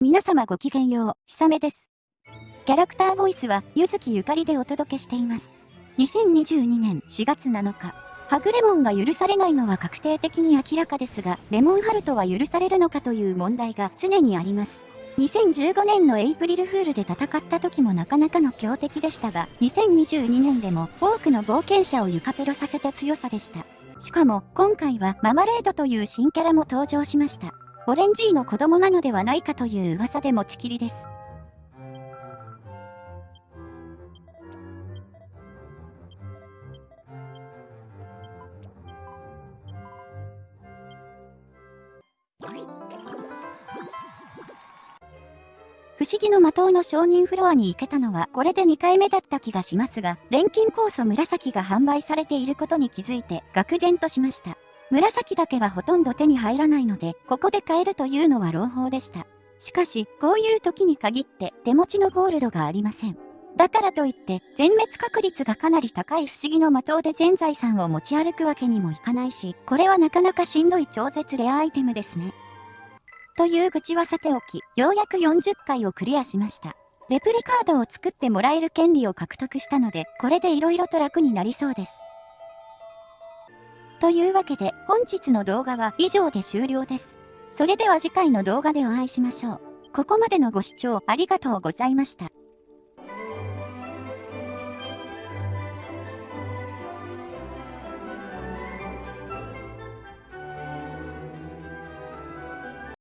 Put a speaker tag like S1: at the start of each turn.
S1: 皆様ごきげんよう、ひさめです。キャラクターボイスは、ゆずきゆかりでお届けしています。2022年4月7日、ハグレモンが許されないのは確定的に明らかですが、レモンハルトは許されるのかという問題が常にあります。2015年のエイプリルフールで戦った時もなかなかの強敵でしたが、2022年でも多くの冒険者を床ペロさせた強さでした。しかも、今回はママレードという新キャラも登場しました。オレンジーの子供なのではないかという噂で持ちきりです。不思議の魔党の承認フロアに行けたのはこれで2回目だった気がしますが、錬金酵素紫が販売されていることに気づいて愕然としました。紫だけはほとんど手に入らないので、ここで買えるというのは朗報でした。しかし、こういう時に限って手持ちのゴールドがありません。だからといって、全滅確率がかなり高い不思議の的で全財産を持ち歩くわけにもいかないし、これはなかなかしんどい超絶レアアイテムですね。という愚痴はさておき、ようやく40回をクリアしました。レプリカードを作ってもらえる権利を獲得したので、これで色々と楽になりそうです。というわけで本日の動画は以上で終了です。それでは次回の動画でお会いしましょう。ここまでのご視聴ありがとうございました。